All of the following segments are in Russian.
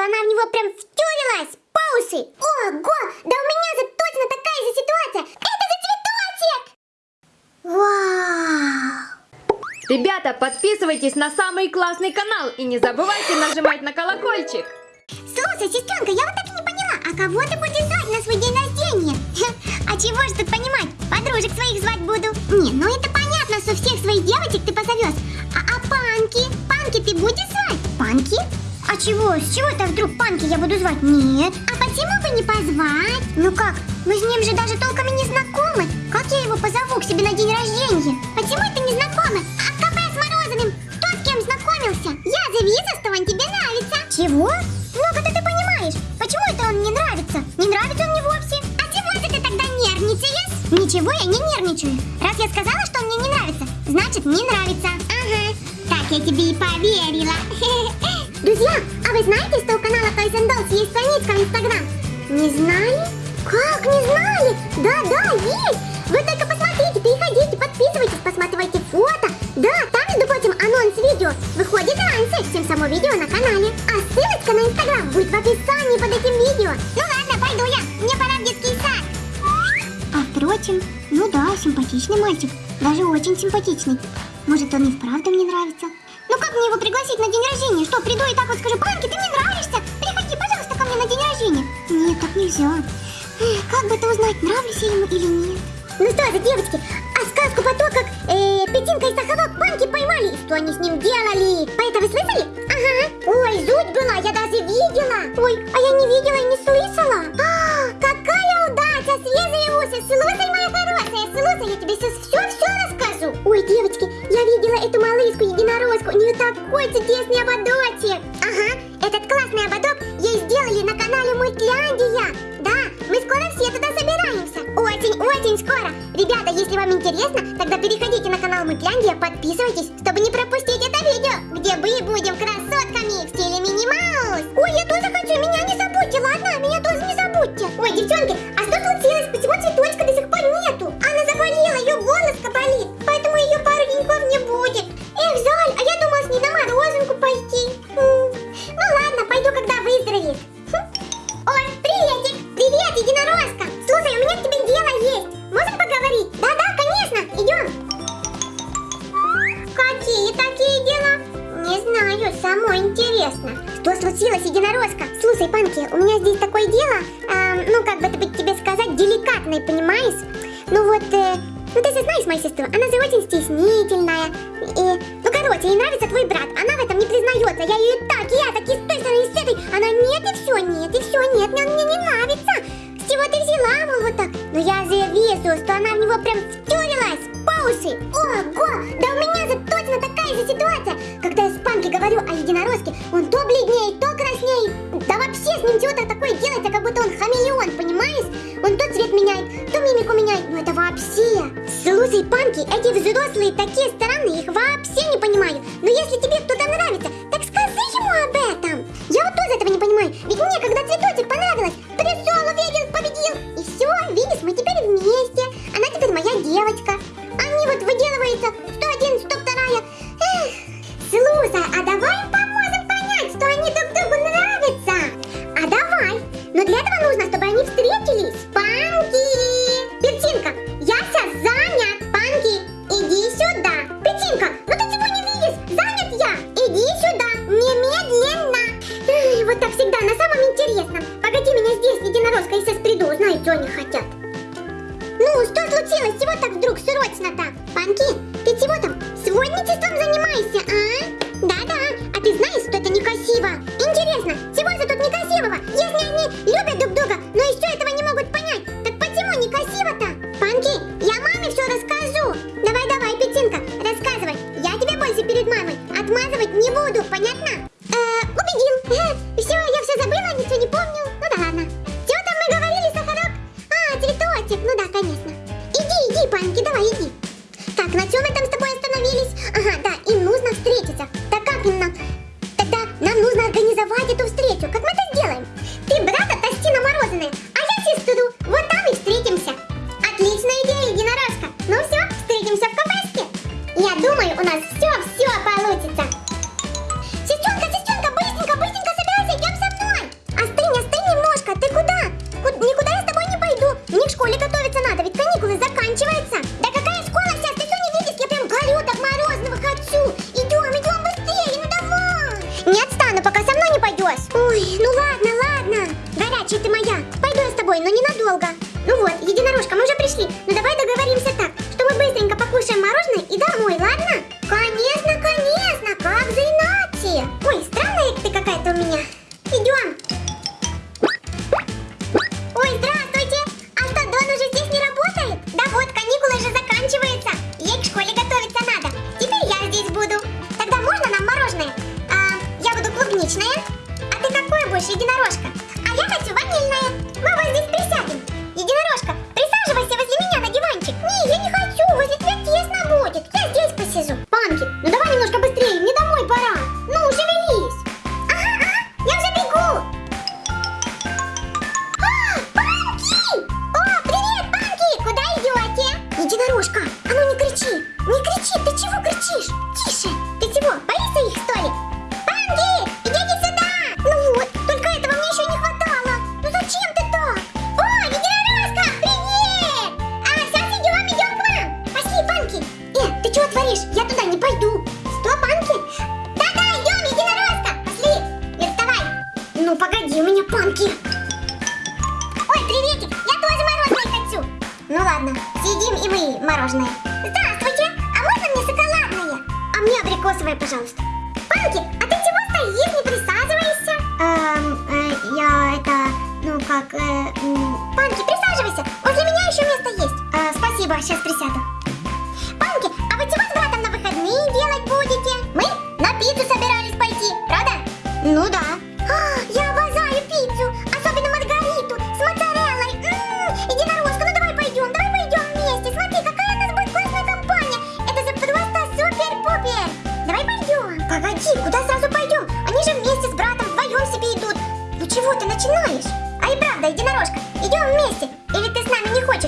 что она в него прям втюрилась по уши. Ого, да у меня же точно такая же ситуация. Это же цветочек! Вау! Ребята, подписывайтесь на самый классный канал и не забывайте нажимать на колокольчик. Слушай, сестренка, я вот так и не поняла, а кого ты будешь звать на свой день рождения? А чего ж тут понимать? Подружек своих звать буду. Не, ну это понятно, что всех своих девочек ты позовешь. А, а панки? Панки ты будешь звать? Панки? Чего? С чего это вдруг панки я буду звать? Нет. А почему бы не позвать? Ну как? Мы с ним же даже толком и не знакомы. Как я его позову к себе на день рождения? Почему это не знакомы? А в кафе с Морозовым кто с кем знакомился? Я за Визостов, он тебе нравится. Чего? Ну-ка ты, понимаешь, почему это он не нравится? Не нравится он мне вовсе. А чего же ты тогда нервничаешь? Ничего, я не нервничаю. Раз я сказала, что он мне не нравится, значит не нравится. Ага, так я тебе и поверила. Друзья, а вы знаете, что у канала Toys and Dolls есть страничка в Инстаграм? Не знали? Как не знали? Да-да, есть! Вы только посмотрите, переходите, подписывайтесь, посматривайте фото. Да, там, между прочим, анонс видео выходит раньше, чем само видео на канале. А ссылочка на Инстаграм будет в описании под этим видео. Ну ладно, пойду я, мне пора в детский сад. А впрочем, ну да, симпатичный мальчик, даже очень симпатичный. Может, он и вправду мне нравится. Как мне его пригласить на день рождения? Что, приду и так вот скажу, Панки, ты мне нравишься? Приходи, пожалуйста, ко мне на день рождения. Нет, так нельзя. Как бы это узнать, нравлюсь я ему или нет? Ну что же, девочки, подписывайтесь, Ну вот, э, ну ты же знаешь мою сестру, она же очень стеснительная. И, ну, короче, ей нравится твой брат, она в этом не признается. Я ее так, я так, и с той стороны, и с этой. Она нет, и все, нет, и все, нет, он мне не нравится. С чего ты взяла, мол, вот так? Но я же вижу, что она в него прям втюрилась по уши. Ого, да у меня же точно такая же ситуация. Когда я с Панки говорю о единорожке, он то бледнеет, то краснеет. Да вообще с ним чего-то такое делается, вообще. Слушай, Панки, эти взрослые такие странные, их вообще хотят. Ну, что случилось? Чего так вдруг срочно-то? Панки, ты чего там? Сводничеством занимаешься, а? Да-да, а ты знаешь, что это некрасиво? думаю, у нас все-все получится. Сестренка, сестренка, быстренько, быстренько собирайся, идем со мной. Остынь, остынь немножко, ты куда? Куд никуда я с тобой не пойду. Мне к школе готовиться надо, ведь каникулы заканчиваются. Да какая школа Сейчас ты все не видишь, я прям горю так морозного хочу. Идем, идем быстрее, ну давай. Не отстану, пока со мной не пойдешь. Ой, ну ладно, ладно. Горячая ты моя. Пойду я с тобой, но ненадолго. Ну вот, единорожка, мы уже пришли. Ну давай договоримся так мы быстренько покушаем мороженое и домой, ладно? Конечно, конечно, как же иначе? Ой, странная ты какая-то у меня. Идем. Ой, здравствуйте! А что, Дон уже здесь не работает? Да вот, каникулы же заканчиваются. Ей к школе готовиться надо. Теперь я здесь буду. Тогда можно нам мороженое? А, я буду клубничное. А ты какое будешь, единорожка? А я хочу ванильное. Мы вот здесь присядем. Погоди, у меня Панки. Ой, приветик, я тоже мороженое хочу. Ну ладно, съедим и мы мороженое. Здравствуйте, а можно мне шоколадное? А мне абрикосовое, пожалуйста. Панки, а ты чего стоишь, не присаживаешься? Эм, э, я это, ну как, э, Панки, присаживайся, возле меня еще место есть. Э, спасибо, сейчас присяду.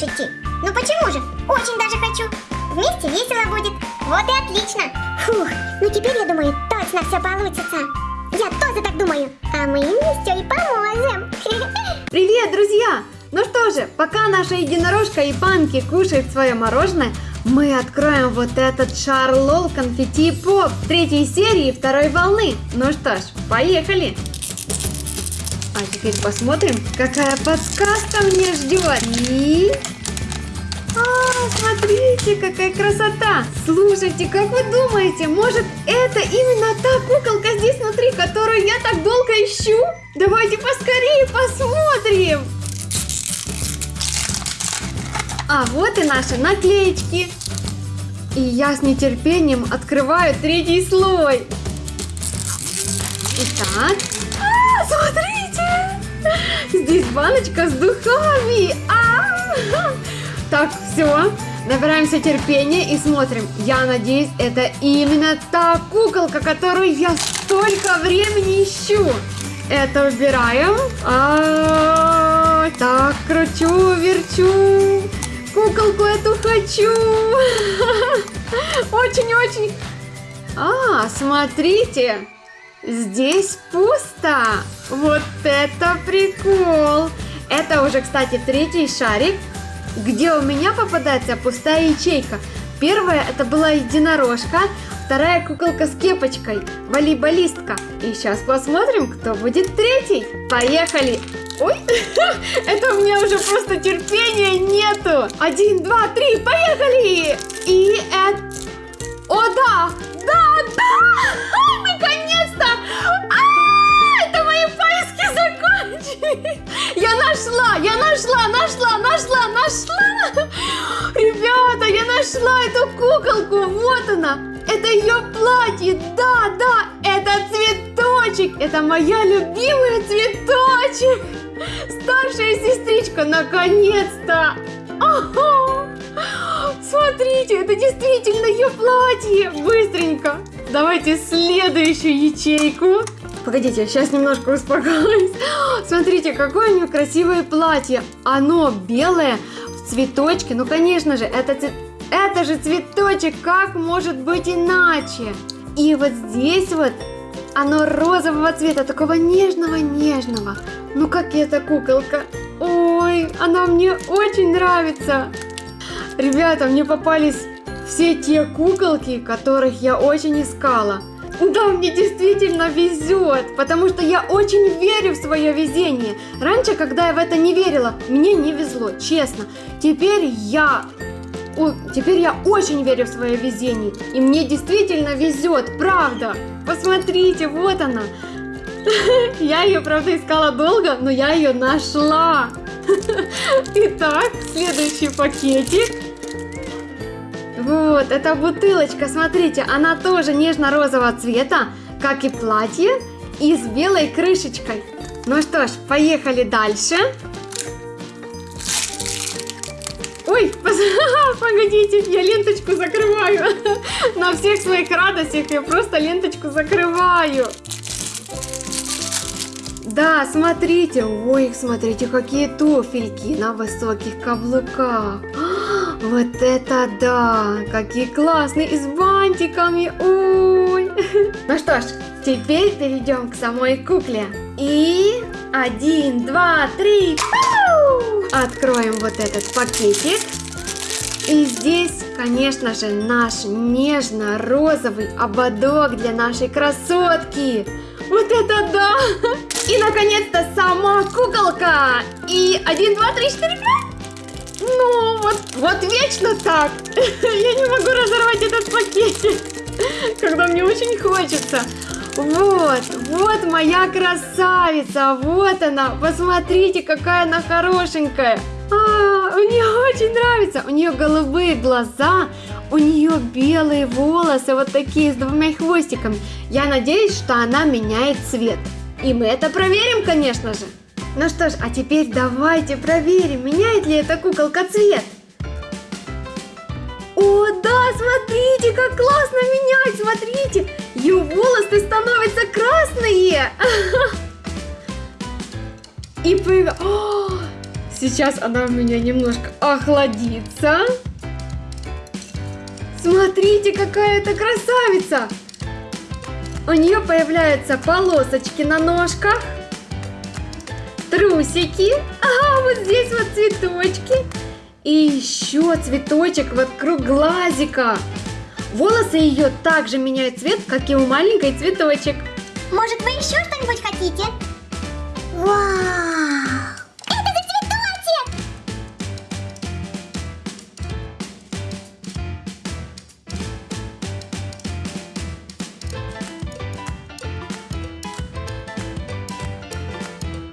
Хочешь? Ну почему же? Очень даже хочу. Вместе весело будет. Вот и отлично. Фух, ну теперь я думаю, точно все получится. Я тоже так думаю. А мы им все и поможем. Привет, друзья! Ну что же, пока наша единорожка и Панки кушают свое мороженое, мы откроем вот этот Шарлол Конфетти Поп третьей серии второй волны. Ну что ж, поехали! А теперь посмотрим, какая подсказка мне ждет. И... А, смотрите, какая красота! Слушайте, как вы думаете, может это именно та куколка здесь внутри, которую я так долго ищу? Давайте поскорее посмотрим! А вот и наши наклеечки. И я с нетерпением открываю третий слой. Итак, а, смотрите! Здесь баночка с духами. А! Так, все. Набираемся терпения и смотрим. Я надеюсь, это именно та куколка, которую я столько времени ищу. Это убираем. А, так, кручу, верчу. Куколку эту хочу. Очень-очень. А, смотрите. Здесь пусто. Вот это прикол. Это уже, кстати, третий шарик, где у меня попадается пустая ячейка. Первая это была единорожка, вторая куколка с кепочкой, волейболистка. И сейчас посмотрим, кто будет третий. Поехали! Ой, это у меня уже просто терпения нету. Один, два, три, поехали! И это... О, да! Да, да! Наконец-то! Я нашла, я нашла, нашла, нашла, нашла! Ребята, я нашла эту куколку, вот она! Это ее платье, да, да, это цветочек, это моя любимая цветочек! Старшая сестричка, наконец-то! Смотрите, это действительно ее платье! Быстренько! Давайте следующую ячейку. Погодите, сейчас немножко успокоюсь. Смотрите, какое у нее красивое платье. Оно белое, в цветочке. Ну, конечно же, это, это же цветочек. Как может быть иначе? И вот здесь вот оно розового цвета, такого нежного-нежного. Ну, как эта куколка. Ой, она мне очень нравится. Ребята, мне попались все те куколки, которых я очень искала. Да, мне действительно везет, потому что я очень верю в свое везение. Раньше, когда я в это не верила, мне не везло, честно. Теперь я... о, теперь я очень верю в свое везение. И мне действительно везет, правда. Посмотрите, вот она. Я ее, правда, искала долго, но я ее нашла. Итак, следующий пакетик. Вот, эта бутылочка, смотрите, она тоже нежно-розового цвета, как и платье, и с белой крышечкой. Ну что ж, поехали дальше. Ой, погодите, я ленточку закрываю. На всех своих радостях я просто ленточку закрываю. Да, смотрите, ой, смотрите, какие туфельки на высоких каблуках. Вот это да, какие классные, и с бантиками, ой. Ну что ж, теперь перейдем к самой кукле. И один, два, три! Откроем вот этот пакетик. И здесь, конечно же, наш нежно-розовый ободок для нашей красотки. Вот это да! И, наконец-то, сама куколка! И один, два, три, четыре, пять! Ну, вот, вот вечно так! Я не могу разорвать этот пакетик, когда мне очень хочется. Вот, вот моя красавица, вот она, посмотрите, какая она хорошенькая. А, мне очень нравится, у нее голубые глаза, у нее белые волосы, вот такие с двумя хвостиками. Я надеюсь, что она меняет цвет. И мы это проверим, конечно же. Ну что ж, а теперь давайте проверим, меняет ли эта куколка цвет. О, да, смотрите, как классно менять, смотрите. Ее волосы становятся красные. И. Сейчас она у меня немножко охладится. Смотрите, какая это красавица! У нее появляются полосочки на ножках, трусики, а вот здесь вот цветочки. И еще цветочек вокруг глазика. Волосы ее также меняют цвет, как и у маленькой цветочек. Может, вы еще что-нибудь хотите? Вау!